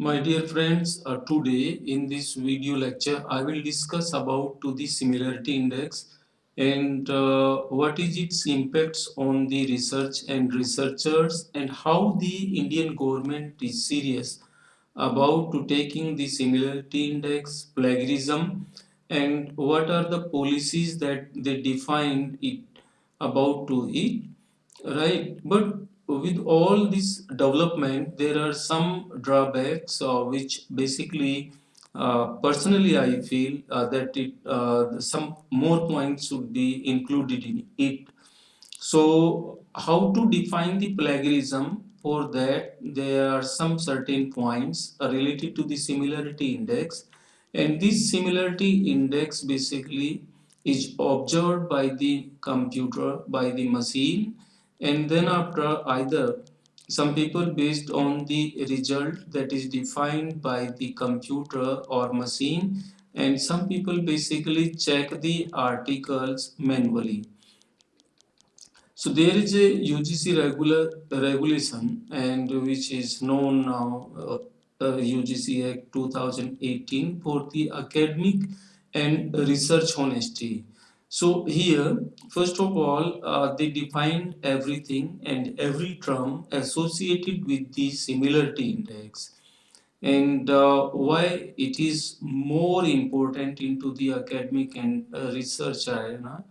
My dear friends, uh, today in this video lecture, I will discuss about to the similarity index and uh, what is its impacts on the research and researchers and how the Indian government is serious about to taking the similarity index, plagiarism and what are the policies that they defined it about to it right? But with all this development there are some drawbacks uh, which basically uh, personally i feel uh, that it uh, some more points should be included in it. So how to define the plagiarism? For that there are some certain points related to the similarity index. And this similarity index basically is observed by the computer by the machine and then after either some people based on the result that is defined by the computer or machine and some people basically check the articles manually. So there is a UGC regular regulation and which is known now uh, uh, UGC Act 2018 for the academic and research honesty so here, first of all, uh, they defined everything and every term associated with the similarity index. And uh, why it is more important into the academic and uh, research arena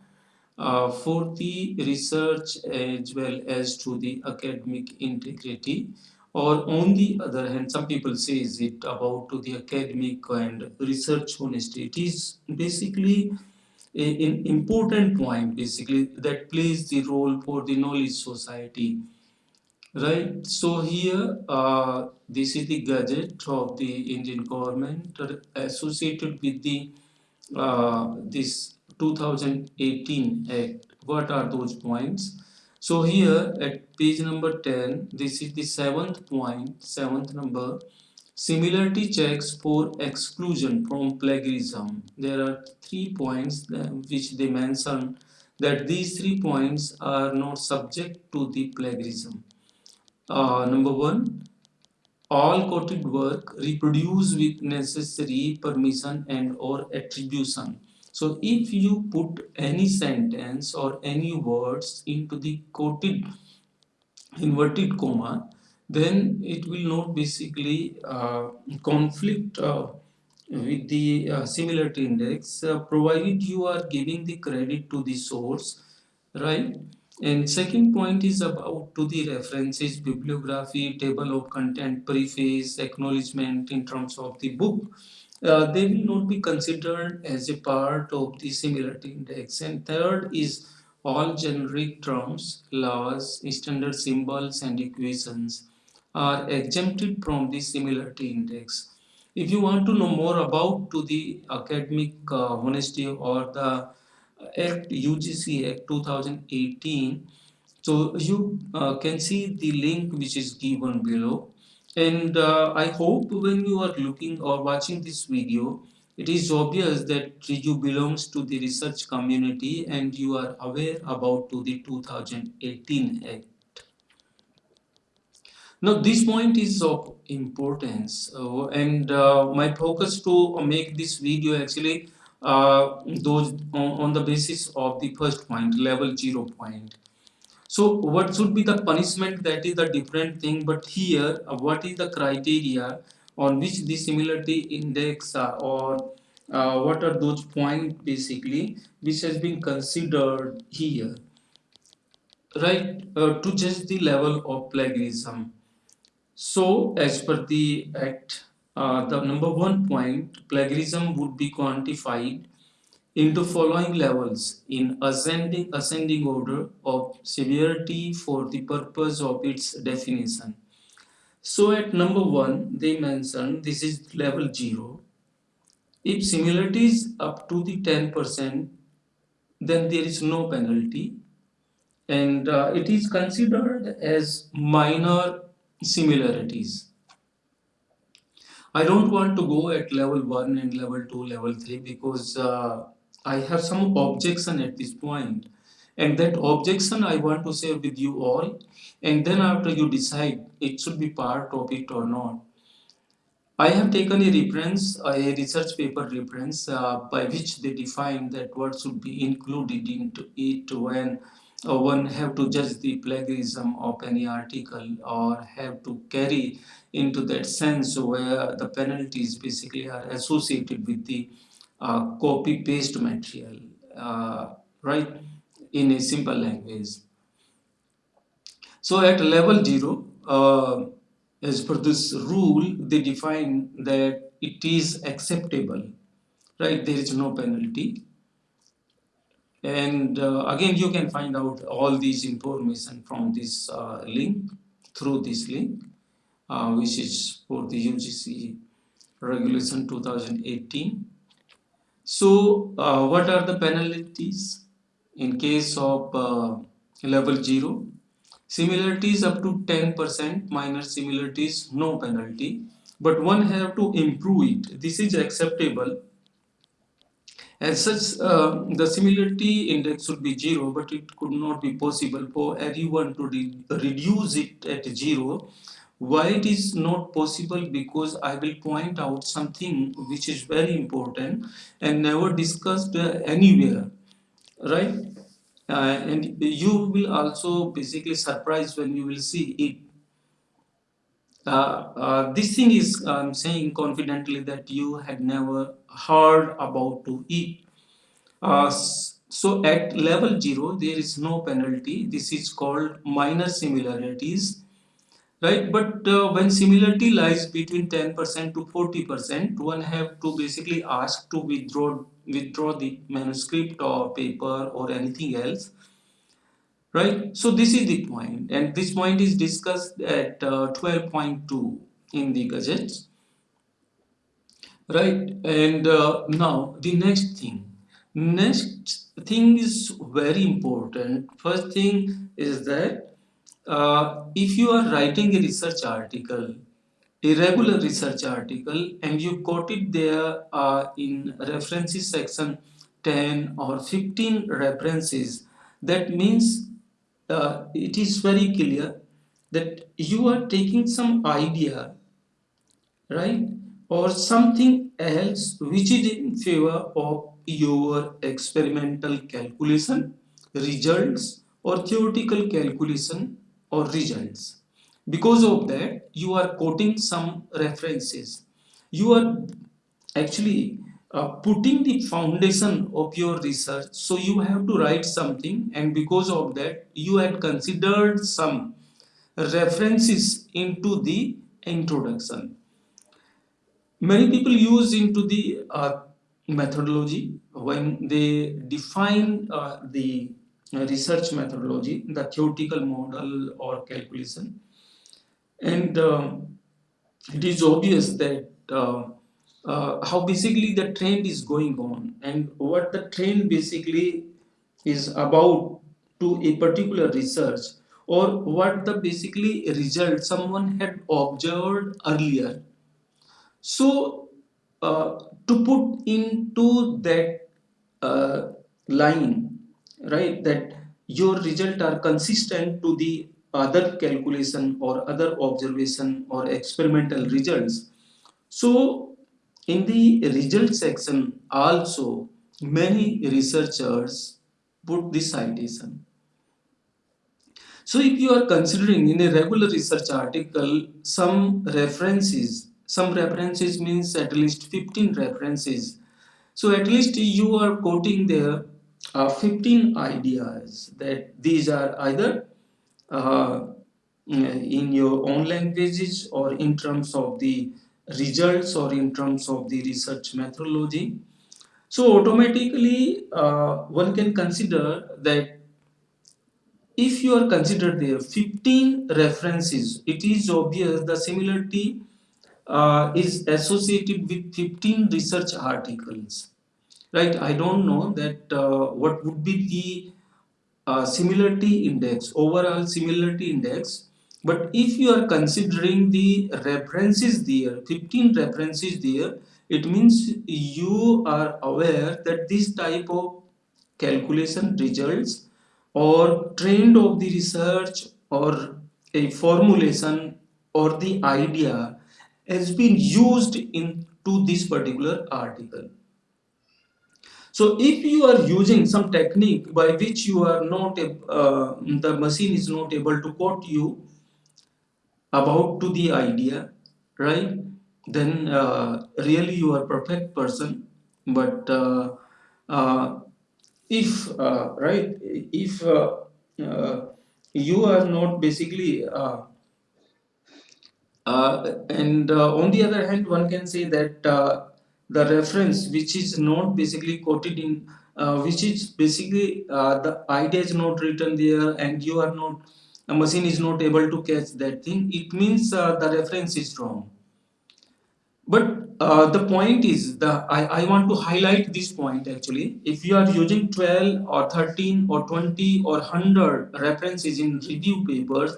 uh, for the research as well as to the academic integrity or on the other hand some people says it about to the academic and research honesty? It is basically an important point basically that plays the role for the knowledge society right? So here uh, this is the gazette of the indian government associated with the uh, this 2018 act. What are those points? So here at page number 10 this is the seventh point seventh number Similarity checks for exclusion from plagiarism. There are three points which they mention that these three points are not subject to the plagiarism. Uh, number one, all quoted work reproduce with necessary permission and or attribution. So if you put any sentence or any words into the quoted inverted comma, then it will not basically uh, conflict uh, with the uh, similarity index. Provided you are giving the credit to the source right? And second point is about to the references bibliography table of content preface acknowledgement in terms of the book. Uh, they will not be considered as a part of the similarity index. And third is all generic terms laws standard symbols and equations are exempted from the similarity index. If you want to know more about to the academic uh, honesty or the Act UGC Act 2018, so you uh, can see the link which is given below. And uh, I hope when you are looking or watching this video, it is obvious that you belongs to the research community and you are aware about to the 2018 Act. Now this point is of importance uh, and uh, my focus to make this video actually uh, those on, on, the basis of the first point level zero point. So what should be the punishment? That is the different thing but here uh, what is the criteria on which the similarity index uh, or uh, what are those points basically which has been considered here? Right to judge the level of plagiarism so, as per the Act, uh, the number one point, plagiarism would be quantified into following levels in ascending, ascending order of severity for the purpose of its definition. So at number one, they mention this is level 0. If similarity is up to the 10%, then there is no penalty and uh, it is considered as minor similarities. I don't want to go at level 1 and level 2, level 3 because uh, I have some objection at this point and that objection I want to share with you all and then after you decide it should be part of it or not. I have taken a reference, a research paper reference, uh, by which they define that what should be included into it when one have to judge the plagiarism of any article or have to carry into that sense where the penalties basically are associated with the uh, copy paste material, uh, right? In a simple language. So at level zero, uh, as per this rule, they define that it is acceptable, right? There is no penalty. And uh, again, you can find out all these information from this uh, link, through this link, uh, which is for the UGC regulation 2018. So, uh, what are the penalties in case of uh, level 0? Similarities up to 10%, minor similarities, no penalty. But one have to improve it. This is acceptable. As such, uh, the similarity index should be 0, but it could not be possible for everyone to re reduce it at 0. Why it is not possible? Because I will point out something which is very important and never discussed uh, anywhere, right? uh, and you will also basically surprised when you will see it this thing is I'm saying confidently that you had never heard about to eat. Uh, so at level 0 there is no penalty. This is called minor similarities. Right, but uh, when similarity lies between 10% to 40%, one have to basically ask to withdraw withdraw the manuscript or paper or anything else right? So this is the point and this point is discussed at uh, 12.2 in the gazette right? And uh, now the next thing. Next thing is very important. First thing is that uh, if you are writing a research article a regular research article and you quote it there uh, in references section 10 or 15 references that means uh, it is very clear that you are taking some idea right? Or something else which is in favor of your experimental calculation results or theoretical calculation or results. Because of that you are quoting some references. You are actually uh, putting the foundation of your research. So you have to write something and because of that you had considered some references into the introduction. Many people use into the uh, methodology when they define uh, the research methodology the theoretical model or calculation. And um, it is obvious that uh, how basically the trend is going on. And what the trend basically is about to a particular research or what the basically result someone had observed earlier. So uh, to put into that uh, line right that your result are consistent to the other calculation or other observation or experimental results. So in the result section also many researchers put this citation. So if you are considering in a regular research article some references, some references means at least 15 references. So at least you are quoting there uh, 15 ideas that these are either uh, in your own languages or in terms of the results or in terms of the research methodology. So automatically uh, one can consider that if you are considered there 15 references, it is obvious the similarity uh, is associated with 15 research articles. Right, I don't know that uh, what would be the uh, similarity index, overall similarity index but if you are considering the references there, 15 references there, it means you are aware that this type of calculation results or trend of the research or a formulation or the idea has been used into this particular article. So if you are using some technique by which you are not, uh, the machine is not able to quote you about to the idea, right? Then uh, really you are perfect person. But uh, uh if, uh, right, if uh, you are not basically and on the other hand, one can say that the reference which is not basically quoted in uh, which is basically uh, the idea is not written there and you are not a machine is not able to catch that thing. It means uh, the reference is wrong. But uh, the point is the I, I want to highlight this point actually. If you are using 12 or 13 or 20 or 100 references in review papers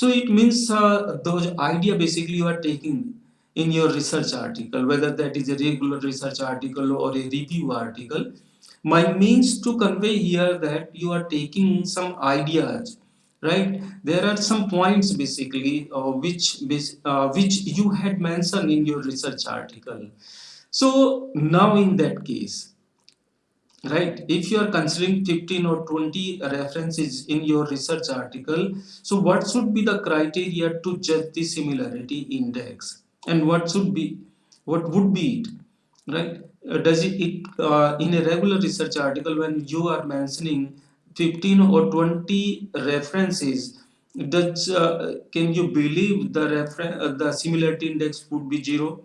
so it means uh, those idea basically you are taking in your research article, whether that is a regular research article or a review article. My means to convey here that you are taking some ideas, right? There are some points basically uh, which, uh, which you had mentioned in your research article. So now in that case, right if you are considering 15 or 20 references in your research article so what should be the criteria to judge the similarity index and what should be what would be it right uh, does it, it uh, in a regular research article when you are mentioning 15 or 20 references. Does uh, can you believe the reference uh, the similarity index would be zero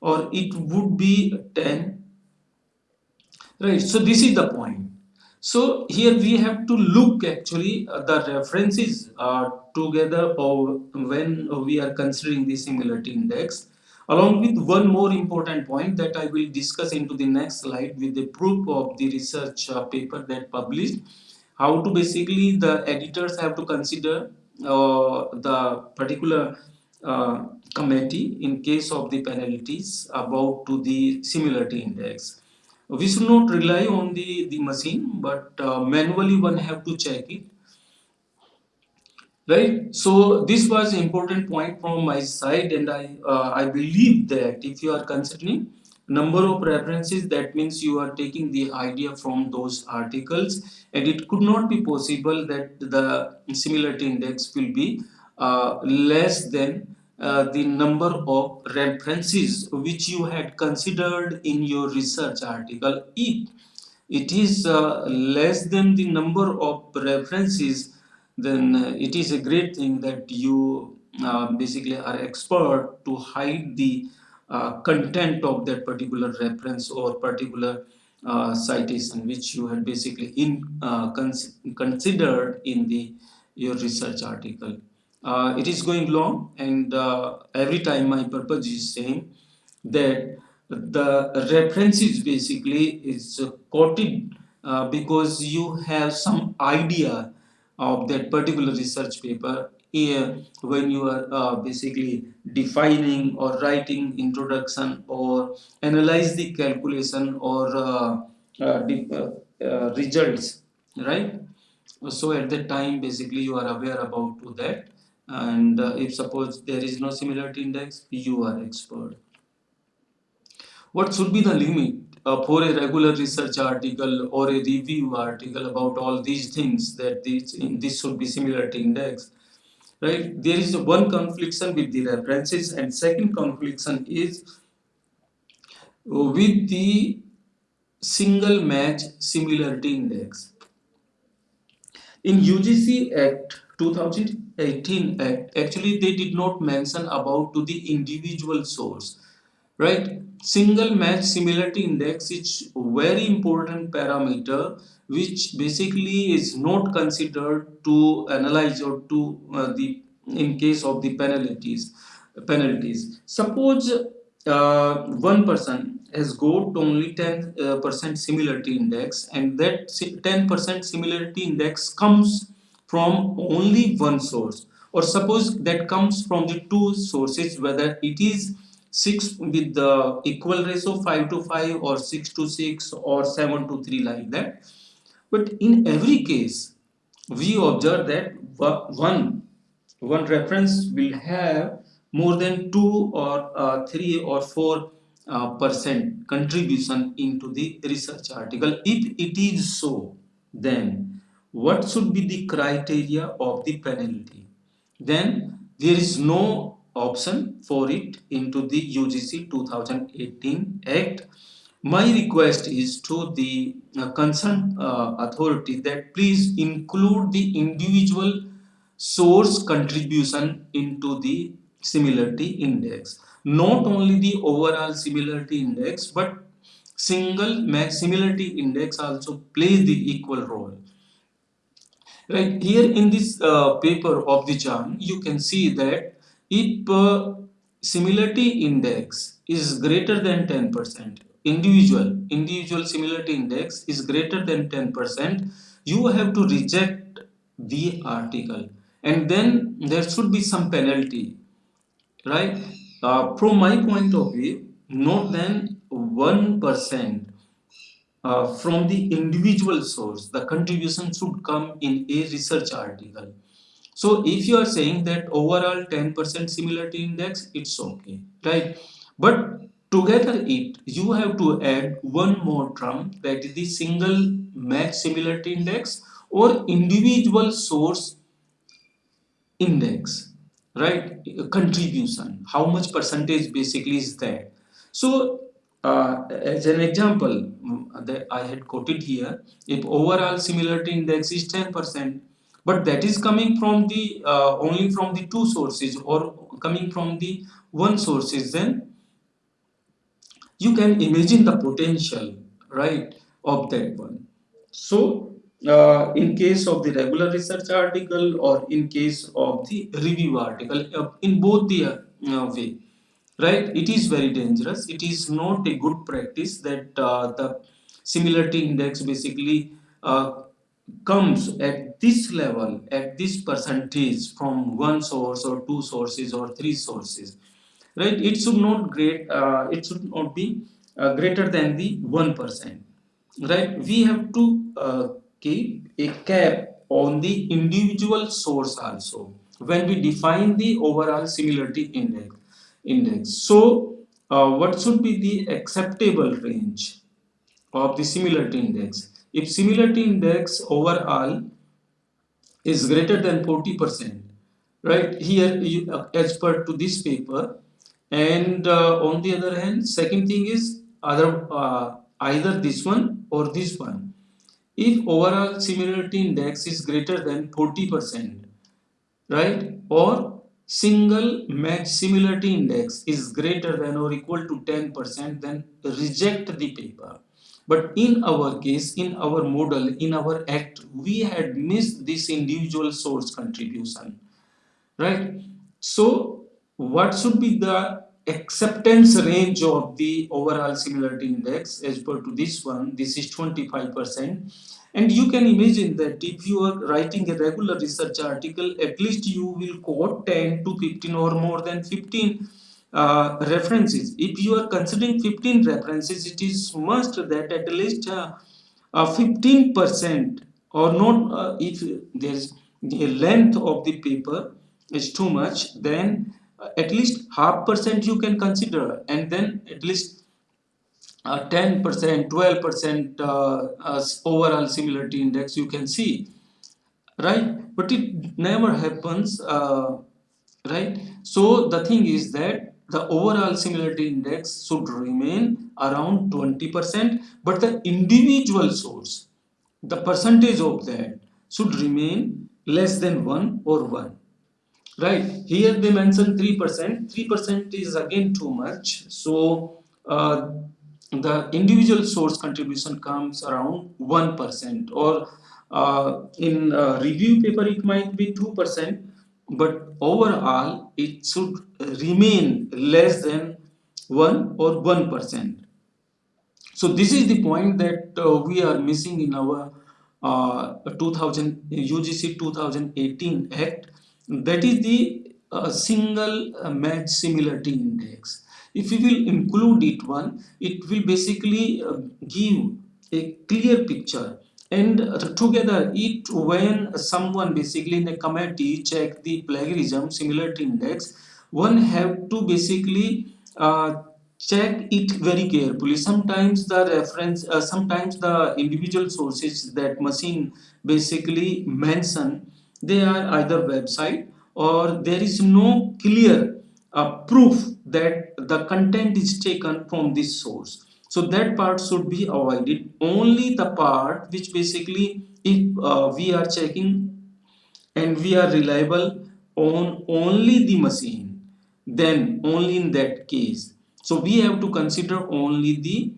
or it would be 10 right so this is the point. So here we have to look actually uh, the references uh, together or when we are considering the similarity index. Along with one more important point that I will discuss into the next slide with the proof of the research uh, paper that published how to basically the editors have to consider uh, the particular uh, committee in case of the penalties about to the similarity index. We should not rely on the the machine but uh, manually one have to check it. Right? So this was important point from my side and i uh, i believe that if you are considering number of references that means you are taking the idea from those articles and it could not be possible that the similarity index will be uh, less than uh, the number of references which you had considered in your research article. If it is uh, less than the number of references then uh, it is a great thing that you uh, basically are expert to hide the uh, content of that particular reference or particular uh, citation which you had basically in uh, cons considered in the your research article. Uh, it is going long and every time my purpose is same that the references basically is quoted because you have some idea of that particular research paper here when you are uh, basically defining or writing introduction or analyze the calculation or uh, uh, uh, uh results right? So at that time basically you are aware about that. And uh, if suppose there is no similarity index you are expert. What should be the limit uh, for a regular research article or a review article about all these things that this, this should be similarity index right? There is one confliction with the references and second confliction is uh, with the single match similarity index. In UGC Act 2018 Act actually they did not mention about to the individual source. Right single match similarity index is very important parameter which basically is not considered to analyze or to uh, the in case of the penalties penalties. Suppose uh, one person has got only 10 uh, percent similarity index and that 10 percent similarity index comes from only one source. Or suppose that comes from the two sources whether it is 6 with the equal ratio 5 to 5 or 6 to 6 or 7 to 3 like that. But in every case we observe that one one reference will have more than 2 or uh, 3 or 4 uh, percent contribution into the research article. If it is so then what should be the criteria of the penalty? Then there is no option for it into the UGC 2018 Act. My request is to the uh, concerned uh, authority that please include the individual source contribution into the similarity index. Not only the overall similarity index but single similarity index also plays the equal role right here in this uh, paper of the JAN you can see that if uh, similarity index is greater than 10% individual individual similarity index is greater than 10% you have to reject the article and then there should be some penalty right uh, from my point of view not than 1% uh, from the individual source, the contribution should come in a research article. So if you are saying that overall 10% similarity index, it's okay, right? But together it, you have to add one more term that is the single match similarity index or individual source index, right? Contribution, how much percentage basically is that? So uh, as an example mm, that I had quoted here, if overall similarity index is 10%, but that is coming from the uh, only from the two sources or coming from the one sources, then you can imagine the potential, right, of that one. So, uh, in case of the regular research article or in case of the review article, uh, in both the uh, way, right it is very dangerous it is not a good practice that uh, the similarity index basically uh, comes at this level at this percentage from one source or two sources or three sources right it should not great uh, it should not be uh, greater than the one percent right we have to uh, keep a cap on the individual source also when we define the overall similarity index index. So, uh, what should be the acceptable range of the similarity index? If similarity index overall is greater than 40%, right, here you, uh, as per to this paper, and uh, on the other hand, second thing is other uh, either this one or this one. If overall similarity index is greater than 40%, right, or single match similarity index is greater than or equal to 10% then reject the paper but in our case in our model in our act we had missed this individual source contribution right? So what should be the acceptance range of the overall similarity index as per to this one? This is 25 percent. And you can imagine that if you are writing a regular research article, at least you will quote 10 to 15 or more than 15 uh, references. If you are considering 15 references, it is must that at least 15% uh, or not, uh, if there is the length of the paper is too much, then uh, at least half percent you can consider and then at least 10%, 12% uh, overall similarity index you can see, right? But it never happens, uh, right? So the thing is that the overall similarity index should remain around 20%, but the individual source, the percentage of that should remain less than 1 or 1 right here they mention 3% 3% is again too much. So uh, the individual source contribution comes around 1% or uh, in review paper it might be 2% but overall it should remain less than 1 or 1%. So this is the point that uh, we are missing in our uh, 2000 UGC 2018 Act that is the uh, single match similarity index if we will include it one it will basically uh, give a clear picture and uh, together it when someone basically in a committee check the plagiarism similarity index one have to basically uh, check it very carefully. Sometimes the reference uh, sometimes the individual sources that machine basically mention they are either website or there is no clear uh, proof that the content is taken from this source so that part should be avoided. Only the part which basically if uh, we are checking and we are reliable on only the machine then only in that case. So we have to consider only the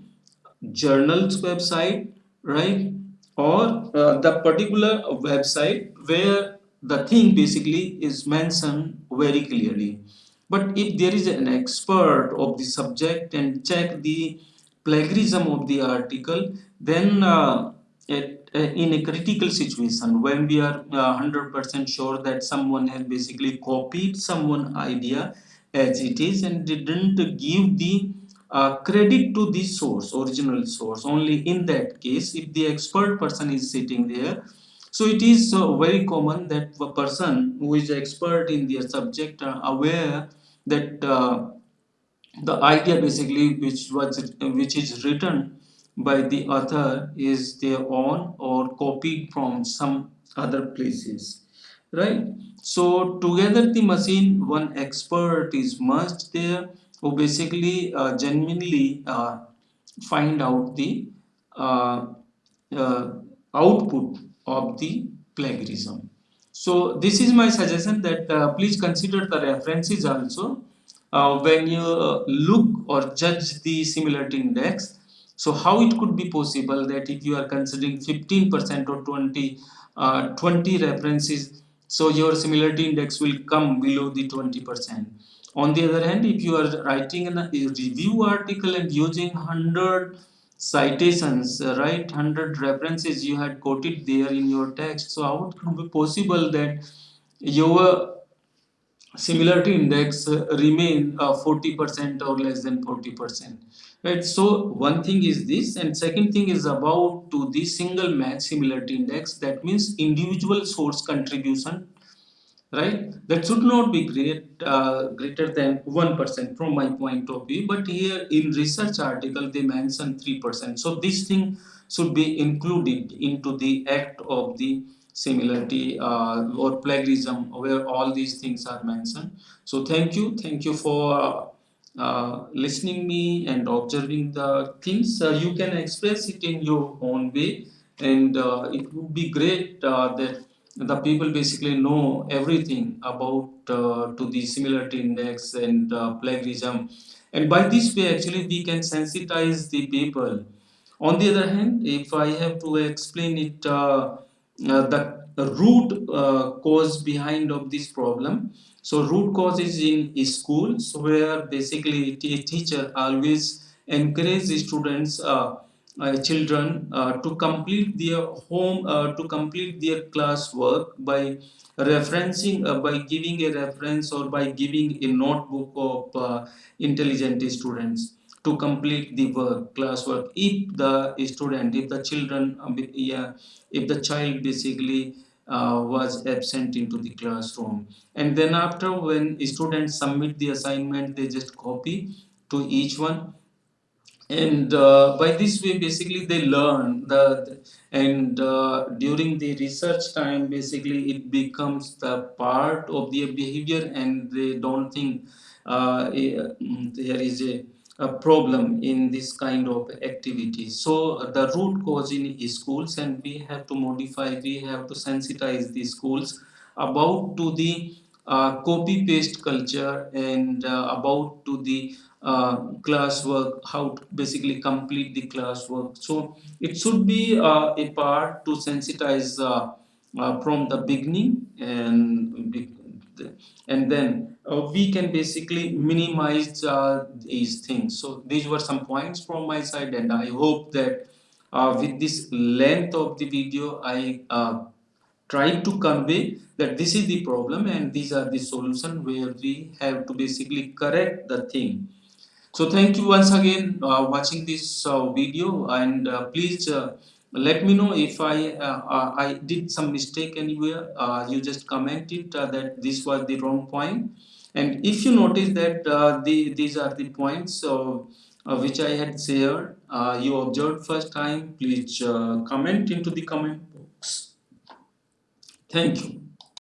journal's website right? Or uh, the particular website where the thing basically is mentioned very clearly. But if there is an expert of the subject and check the plagiarism of the article then uh, uh, in a critical situation when we are 100% sure that someone has basically copied someone idea as it is and didn't give the uh, credit to the source original source. Only in that case if the expert person is sitting there so it is uh, very common that a person who is expert in their subject are aware that uh, the idea basically which was which is written by the author is their own or copied from some other places right? So together the machine one expert is merged there who basically uh, genuinely uh, find out the uh, uh, output of the plagiarism. So this is my suggestion that uh, please consider the references also uh, when you look or judge the similarity index so how it could be possible that if you are considering 15% or 20 uh, 20 references so your similarity index will come below the 20% on the other hand if you are writing a review article and using 100 citations uh, right 100 references you had quoted there in your text so how it could be possible that your similarity index uh, remain 40% uh, or less than 40% right? So one thing is this and second thing is about to the single match similarity index. That means individual source contribution right? That should not be great uh, greater than 1% from my point of view but here in research article they mention 3% so this thing should be included into the act of the similarity uh, or plagiarism where all these things are mentioned. So thank you. Thank you for uh, listening me and observing the things. Uh, you can express it in your own way. And uh, it would be great uh, that the people basically know everything about uh, to the similarity index and plagiarism. And by this way actually we can sensitize the people. On the other hand if i have to explain it uh, the root uh, cause behind of this problem. So root cause is in schools where basically a teacher always encourage students uh, uh, children uh, to complete their home uh, to complete their class work by referencing by giving a reference or by giving a notebook of intelligent students to complete the work classwork. If the student if the children um, yeah if the child basically uh, was absent into the classroom. And then after when students submit the assignment they just copy to each one. And uh, by this way basically they learn the and uh, during the research time basically it becomes the part of their behavior and they don't think uh, mm, there is a a problem in this kind of activity. So the root cause in schools and we have to modify we have to sensitize the schools about to the uh, copy paste culture and uh, about to the uh, classwork how to basically complete the classwork. So it should be uh, a part to sensitize uh, uh, from the beginning and and then uh, we can basically minimize uh, these things. So these were some points from my side and i hope that uh, with this length of the video i uh, tried to convey that this is the problem and these are the solution where we have to basically correct the thing. So thank you once again uh, watching this uh, video and please let me know if I uh, uh, I did some mistake anywhere you just comment it that this was the wrong point and if you notice that uh, the, these are the points uh, uh, which I had shared, uh, you observed first time, please uh, comment into the comment box. Thank you.